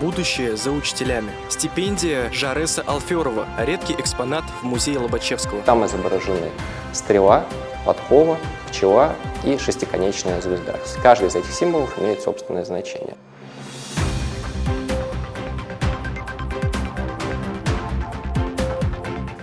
Будущее за учителями. Стипендия Жореса Алферова. Редкий экспонат в музее Лобачевского. Там изображены стрела, подкова, пчела и шестиконечная звезда. Каждый из этих символов имеет собственное значение.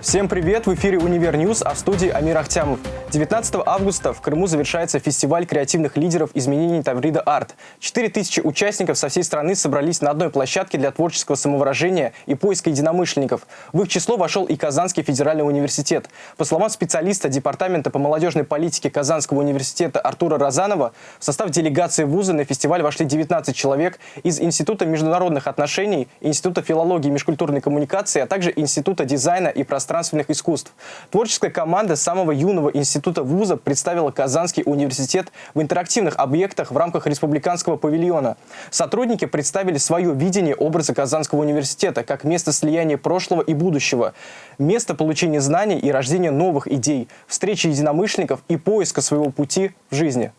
Всем привет! В эфире «Универ News», а в студии Амир Ахтямов. 19 августа в Крыму завершается фестиваль креативных лидеров изменений Таврида Арт. 4000 участников со всей страны собрались на одной площадке для творческого самовыражения и поиска единомышленников. В их число вошел и Казанский федеральный университет. По словам специалиста Департамента по молодежной политике Казанского университета Артура Розанова, в состав делегации вуза на фестиваль вошли 19 человек из Института международных отношений, Института филологии и межкультурной коммуникации, а также Института дизайна и пространственных искусств. Творческая команда самого юного института института вуза представила Казанский университет в интерактивных объектах в рамках республиканского павильона. Сотрудники представили свое видение образа Казанского университета как место слияния прошлого и будущего, место получения знаний и рождения новых идей, встречи единомышленников и поиска своего пути в жизни.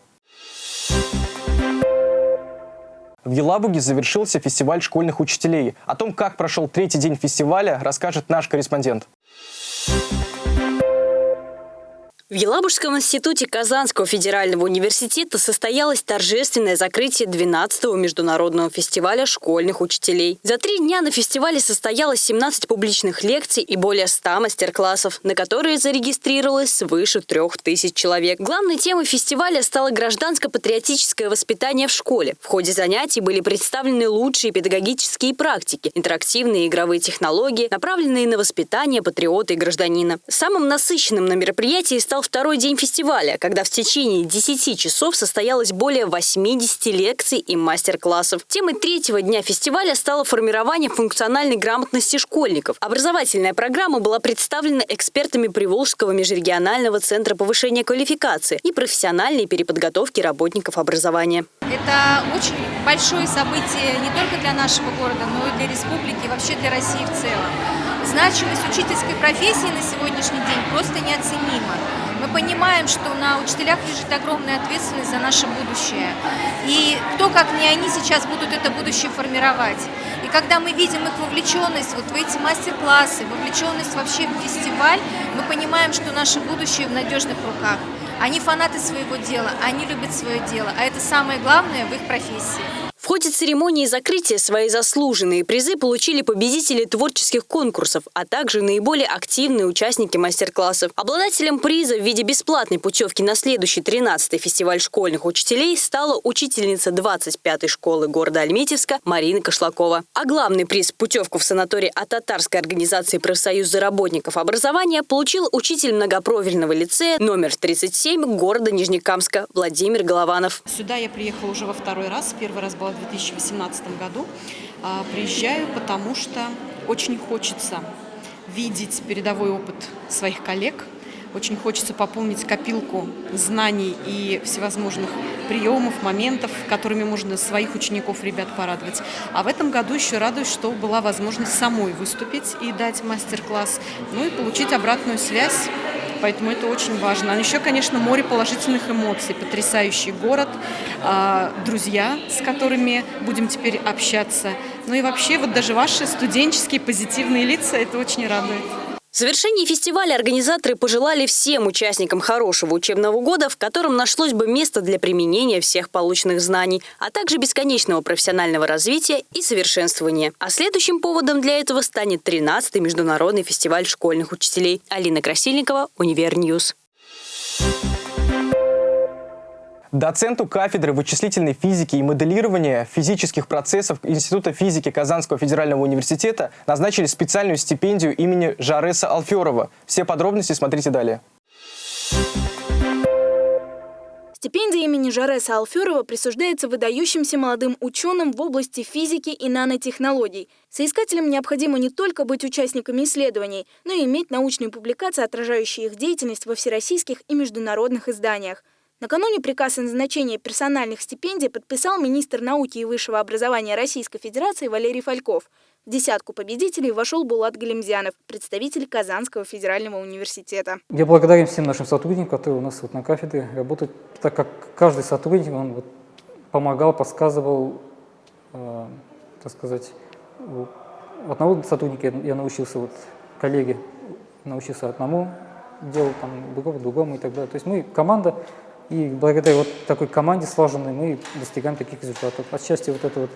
В Елабуге завершился фестиваль школьных учителей. О том, как прошел третий день фестиваля, расскажет наш корреспондент. В Елабужском институте Казанского федерального университета состоялось торжественное закрытие 12-го международного фестиваля школьных учителей. За три дня на фестивале состоялось 17 публичных лекций и более 100 мастер-классов, на которые зарегистрировалось свыше трех тысяч человек. Главной темой фестиваля стало гражданско-патриотическое воспитание в школе. В ходе занятий были представлены лучшие педагогические практики, интерактивные игровые технологии, направленные на воспитание патриота и гражданина. Самым насыщенным на мероприятии стал стал второй день фестиваля, когда в течение 10 часов состоялось более 80 лекций и мастер-классов. Темой третьего дня фестиваля стало формирование функциональной грамотности школьников. Образовательная программа была представлена экспертами Приволжского межрегионального центра повышения квалификации и профессиональной переподготовки работников образования. Это очень большое событие не только для нашего города, но и для республики, и вообще для России в целом. Значимость учительской профессии на сегодняшний день просто неоценима. Мы понимаем, что на учителях лежит огромная ответственность за наше будущее. И кто, как не они, сейчас будут это будущее формировать. И когда мы видим их вовлеченность вот в эти мастер-классы, вовлеченность вообще в фестиваль, мы понимаем, что наше будущее в надежных руках. Они фанаты своего дела, они любят свое дело, а это самое главное в их профессии. Ходе церемонии закрытия свои заслуженные призы получили победители творческих конкурсов, а также наиболее активные участники мастер-классов. Обладателем приза в виде бесплатной путевки на следующий 13-й фестиваль школьных учителей стала учительница 25-й школы города Альметьевска Марина Кошлакова. А главный приз – путевку в санаторий от татарской организации профсоюза работников образования получил учитель многопрофильного лицея номер 37 города Нижнекамска Владимир Голованов. Сюда я приехала уже во второй раз. Первый раз была 2018 году. А, приезжаю, потому что очень хочется видеть передовой опыт своих коллег, очень хочется пополнить копилку знаний и всевозможных приемов, моментов, которыми можно своих учеников, ребят порадовать. А в этом году еще радуюсь, что была возможность самой выступить и дать мастер-класс, ну и получить обратную связь поэтому это очень важно. А еще, конечно, море положительных эмоций, потрясающий город, а, друзья, с которыми будем теперь общаться. Ну и вообще, вот даже ваши студенческие позитивные лица, это очень радует. В завершении фестиваля организаторы пожелали всем участникам хорошего учебного года, в котором нашлось бы место для применения всех полученных знаний, а также бесконечного профессионального развития и совершенствования. А следующим поводом для этого станет 13-й международный фестиваль школьных учителей. Алина Красильникова, Univer News. Доценту кафедры вычислительной физики и моделирования физических процессов Института физики Казанского федерального университета назначили специальную стипендию имени Жареса Алферова. Все подробности смотрите далее. Стипендия имени Жареса Алферова присуждается выдающимся молодым ученым в области физики и нанотехнологий. Соискателям необходимо не только быть участниками исследований, но и иметь научные публикации, отражающие их деятельность во всероссийских и международных изданиях. Накануне приказ о назначении персональных стипендий подписал министр науки и высшего образования Российской Федерации Валерий Фальков. В десятку победителей вошел Булат Галимзянов, представитель Казанского федерального университета. Я благодарен всем нашим сотрудникам, которые у нас вот на кафедре работают, так как каждый сотрудник он вот помогал, подсказывал, э, так сказать, одного сотрудника я научился, вот коллеги научился одному делу, там, другого другому и так далее. То есть мы команда, и благодаря вот такой команде слаженной мы достигаем таких результатов. Отчасти вот эта вот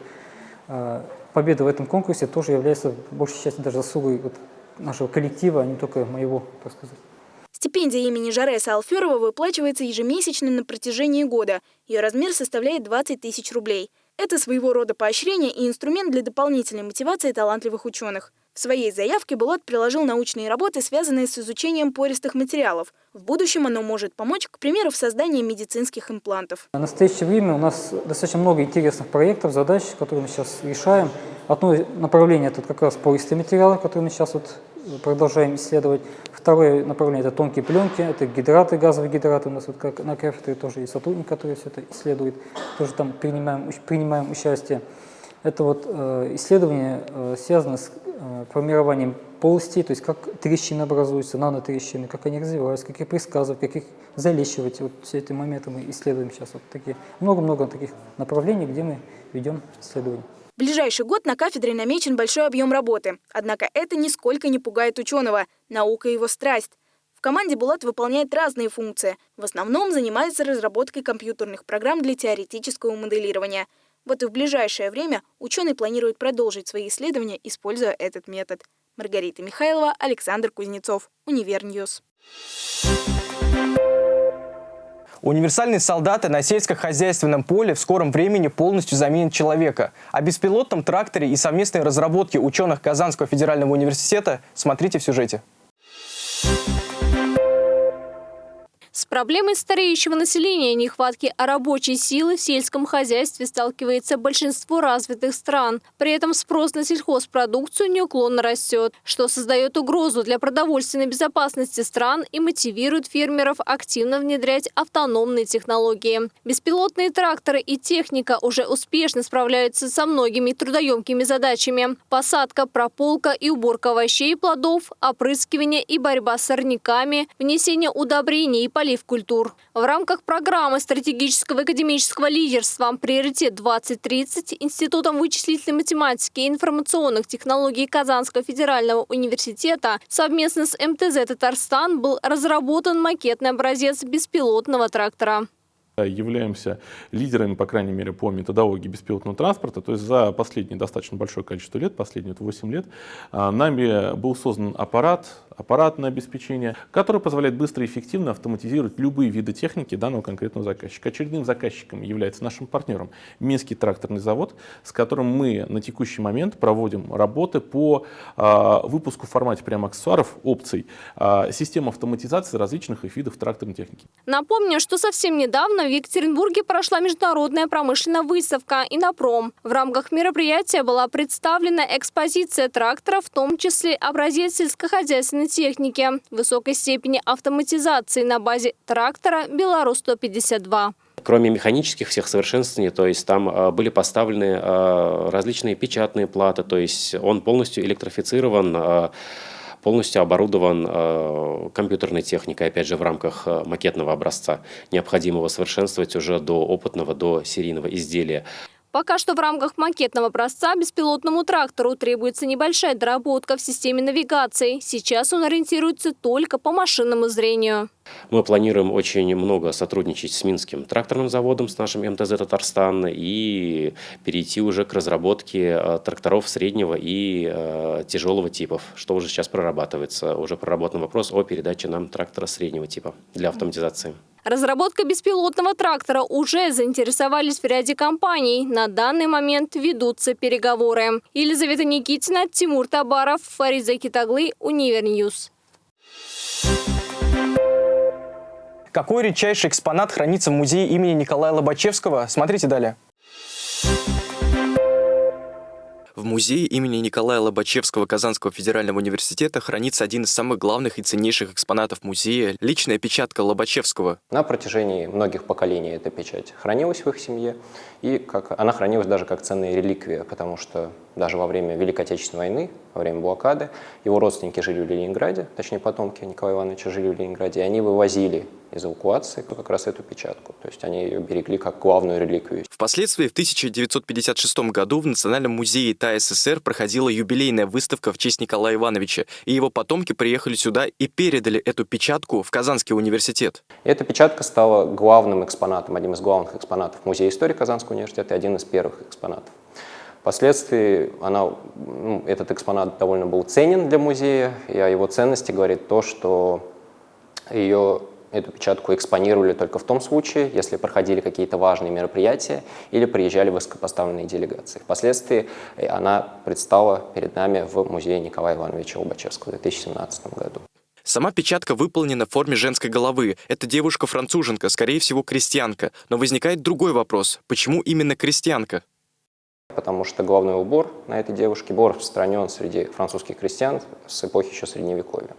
э, победа в этом конкурсе тоже является в большей части даже заслугой вот нашего коллектива, а не только моего, так сказать. Стипендия имени Жареса Алферова выплачивается ежемесячно на протяжении года. Ее размер составляет 20 тысяч рублей. Это своего рода поощрение и инструмент для дополнительной мотивации талантливых ученых. В своей заявке Булат приложил научные работы, связанные с изучением пористых материалов. В будущем оно может помочь, к примеру, в создании медицинских имплантов. В настоящее время у нас достаточно много интересных проектов, задач, которые мы сейчас решаем. Одно направление – это как раз пористые материалы, которые мы сейчас вот продолжаем исследовать. Второе направление – это тонкие пленки, это гидраты, газовые гидраты. У нас вот как на кафедре тоже есть сотрудник, который все это исследует. Тоже там принимаем, принимаем участие. Это вот э, исследование э, связано с формированием полостей, то есть как трещины образуются, нанотрещины, как они развиваются, как их предсказывать, как их залечивать. Вот все эти моменты мы исследуем сейчас. Вот такие много-много таких направлений, где мы ведем исследования. В ближайший год на кафедре намечен большой объем работы. Однако это нисколько не пугает ученого. Наука – его страсть. В команде Булат выполняет разные функции. В основном занимается разработкой компьютерных программ для теоретического моделирования – вот и в ближайшее время ученый планирует продолжить свои исследования, используя этот метод. Маргарита Михайлова, Александр Кузнецов, Univer News. Универсальные солдаты на сельскохозяйственном поле в скором времени полностью заменят человека. О беспилотном тракторе и совместной разработке ученых Казанского федерального университета смотрите в сюжете. С проблемой стареющего населения и нехватки рабочей силы в сельском хозяйстве сталкивается большинство развитых стран. При этом спрос на сельхозпродукцию неуклонно растет, что создает угрозу для продовольственной безопасности стран и мотивирует фермеров активно внедрять автономные технологии. Беспилотные тракторы и техника уже успешно справляются со многими трудоемкими задачами. Посадка, прополка и уборка овощей и плодов, опрыскивание и борьба с сорняками, внесение удобрений и полезных полив культур. В рамках программы стратегического академического лидерства «Приоритет 2030» Институтом вычислительной математики и информационных технологий Казанского федерального университета совместно с МТЗ «Татарстан» был разработан макетный образец беспилотного трактора являемся лидерами, по крайней мере, по методологии беспилотного транспорта. То есть за последние достаточно большое количество лет, последние 8 лет, а, нами был создан аппарат, аппаратное обеспечение, которое позволяет быстро и эффективно автоматизировать любые виды техники данного конкретного заказчика. Очередным заказчиком является нашим партнером Минский тракторный завод, с которым мы на текущий момент проводим работы по э, выпуску в формате прямо аксессуаров, опций, э, систем автоматизации различных видов тракторной техники. Напомню, что совсем недавно в Екатеринбурге прошла международная промышленная выставка «Инопром». В рамках мероприятия была представлена экспозиция трактора, в том числе образец сельскохозяйственной техники высокой степени автоматизации на базе трактора «Беларусь-152». Кроме механических всех совершенствований, то есть там э, были поставлены э, различные печатные платы, то есть он полностью электрифицирован, э, полностью оборудован компьютерной техникой, опять же, в рамках макетного образца, необходимого совершенствовать уже до опытного, до серийного изделия. Пока что в рамках макетного образца беспилотному трактору требуется небольшая доработка в системе навигации. Сейчас он ориентируется только по машинному зрению. Мы планируем очень много сотрудничать с Минским тракторным заводом, с нашим МТЗ Татарстан и перейти уже к разработке э, тракторов среднего и э, тяжелого типов, что уже сейчас прорабатывается. Уже проработан вопрос о передаче нам трактора среднего типа для автоматизации. Разработка беспилотного трактора уже заинтересовались в ряде компаний. На данный момент ведутся переговоры. Елизавета Никитина, Тимур Табаров, Фариза Китаглы, Univer News. Какой редчайший экспонат хранится в музее имени Николая Лобачевского? Смотрите далее. В музее имени Николая Лобачевского Казанского федерального университета хранится один из самых главных и ценнейших экспонатов музея – личная печатка Лобачевского. На протяжении многих поколений эта печать хранилась в их семье, и как, она хранилась даже как ценная реликвия, потому что даже во время Великой Отечественной войны, во время блокады, его родственники жили в Ленинграде, точнее потомки Николая Ивановича жили в Ленинграде, и они вывозили из эвакуации как раз эту печатку. То есть они ее берегли как главную реликвию. Впоследствии в 1956 году в Национальном музее Китая СССР проходила юбилейная выставка в честь Николая Ивановича, и его потомки приехали сюда и передали эту печатку в Казанский университет. Эта печатка стала главным экспонатом, одним из главных экспонатов Музея истории Казанского университета и один из первых экспонатов. Впоследствии она, ну, этот экспонат довольно был ценен для музея, и о его ценности говорит то, что ее, эту печатку экспонировали только в том случае, если проходили какие-то важные мероприятия или приезжали высокопоставленные делегации. Впоследствии она предстала перед нами в музее Николая Ивановича Лобачевского в 2017 году. Сама печатка выполнена в форме женской головы. Это девушка-француженка, скорее всего, крестьянка. Но возникает другой вопрос. Почему именно крестьянка? Потому что головной убор на этой девушке был распространен среди французских крестьян с эпохи еще Средневековья.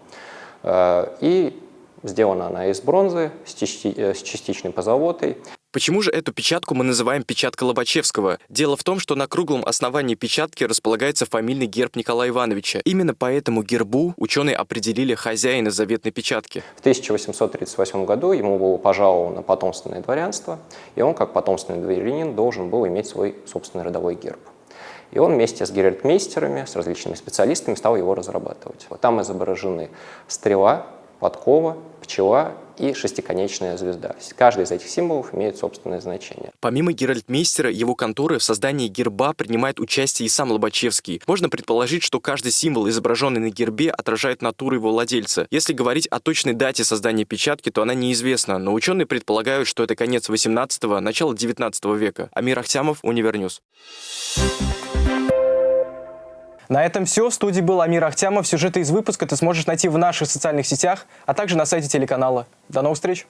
Э, и сделана она из бронзы с, э, частичной позолотой. Почему же эту печатку мы называем печаткой Лобачевского? Дело в том, что на круглом основании печатки располагается фамильный герб Николая Ивановича. Именно по этому гербу ученые определили хозяина заветной печатки. В 1838 году ему было пожаловано потомственное дворянство, и он, как потомственный дворянин, должен был иметь свой собственный родовой герб. И он вместе с герольдмейстерами, с различными специалистами стал его разрабатывать. Вот там изображены стрела, подкова, пчела и шестиконечная звезда. Каждый из этих символов имеет собственное значение. Помимо герольдмейстера, его конторы в создании герба принимает участие и сам Лобачевский. Можно предположить, что каждый символ, изображенный на гербе, отражает натуру его владельца. Если говорить о точной дате создания печатки, то она неизвестна, но ученые предполагают, что это конец 18-го, начало 19 века. Амир Ахтямов, Univer News. На этом все. В студии был Амир Ахтямов. Сюжеты из выпуска ты сможешь найти в наших социальных сетях, а также на сайте телеканала. До новых встреч!